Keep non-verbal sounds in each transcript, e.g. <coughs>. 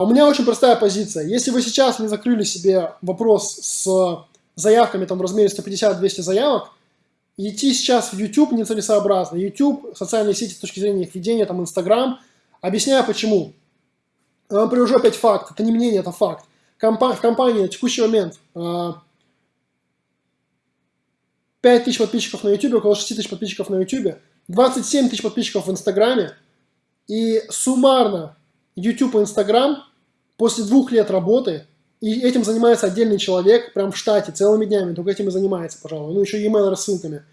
У меня очень простая позиция. Если вы сейчас не закрыли себе вопрос с заявками там, в размере 150-200 заявок, идти сейчас в YouTube нецелесообразно. YouTube, социальные сети с точки зрения их ведения, там Instagram. Объясняю почему. Я вам привожу опять факт. Это не мнение, это факт. Компа в компании на текущий момент 5 а, тысяч подписчиков на YouTube, около 6 тысяч подписчиков на YouTube, 27 тысяч подписчиков в Инстаграме. И суммарно YouTube и Instagram после двух лет работы, и этим занимается отдельный человек, прям в штате, целыми днями, только этим и занимается, пожалуй, ну еще e-mail рассылками,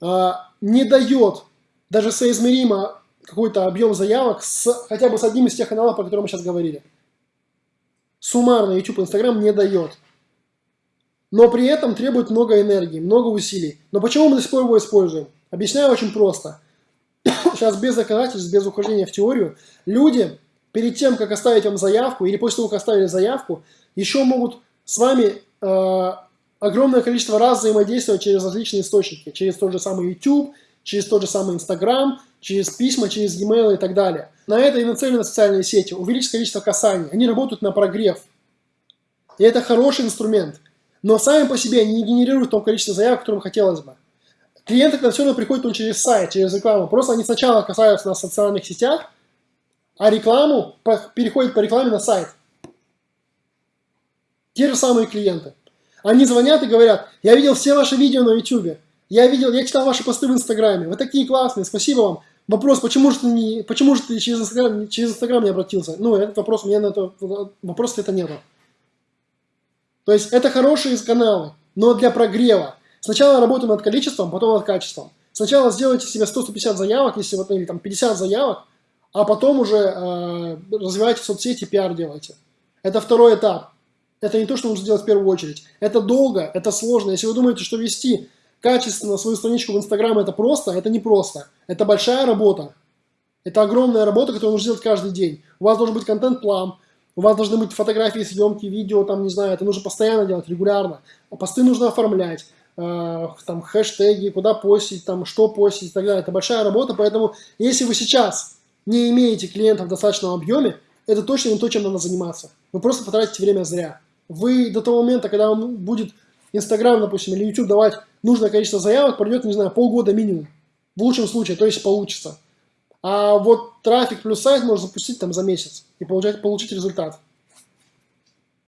а, не дает даже соизмеримо какой-то объем заявок с, хотя бы с одним из тех каналов, про которые мы сейчас говорили. Суммарно YouTube и Instagram не дает. Но при этом требует много энергии, много усилий. Но почему мы до сих пор его используем? Объясняю очень просто. <coughs> Сейчас без доказательств, без ухождения в теорию, люди перед тем, как оставить вам заявку, или после того, как оставили заявку, еще могут с вами э, огромное количество раз взаимодействовать через различные источники, через тот же самый YouTube, через тот же самый Instagram, через письма, через e-mail и так далее. На это и нацелены социальные сети, увеличить количество касаний, они работают на прогрев. И это хороший инструмент. Но сами по себе они не генерируют то количество заявок, которым хотелось бы. Клиенты к нам все равно приходят он через сайт, через рекламу. Просто они сначала касаются нас в социальных сетях, а рекламу переходит по рекламе на сайт. Те же самые клиенты. Они звонят и говорят, я видел все ваши видео на YouTube, я видел, я читал ваши посты в Инстаграме, вы такие классные, спасибо вам. Вопрос, почему же ты, не, почему же ты через, Инстаграм, через Инстаграм не обратился? Ну, этот вопрос, меня на это, вопрос это нету. То есть это хорошие каналы, но для прогрева. Сначала работаем над количеством, потом над качеством. Сначала сделайте себе 100-150 заявок, если вот, или там 50 заявок, а потом уже э, развивайте соцсети, пиар делайте. Это второй этап. Это не то, что нужно сделать в первую очередь. Это долго, это сложно. Если вы думаете, что вести качественно свою страничку в Инстаграм это просто, это не просто. Это большая работа. Это огромная работа, которую нужно делать каждый день. У вас должен быть контент-план, у вас должны быть фотографии, съемки, видео, там, не знаю, это нужно постоянно делать, регулярно. А посты нужно оформлять, э, там, хэштеги, куда постить, там, что постить и так далее. Это большая работа, поэтому если вы сейчас не имеете клиентов в достаточном объеме, это точно не то, чем надо заниматься. Вы просто потратите время зря. Вы до того момента, когда вам будет Инстаграм, допустим, или YouTube давать нужное количество заявок, пройдет, не знаю, полгода минимум. В лучшем случае, то есть получится. А вот трафик плюс сайт можно запустить там за месяц и получать, получить результат.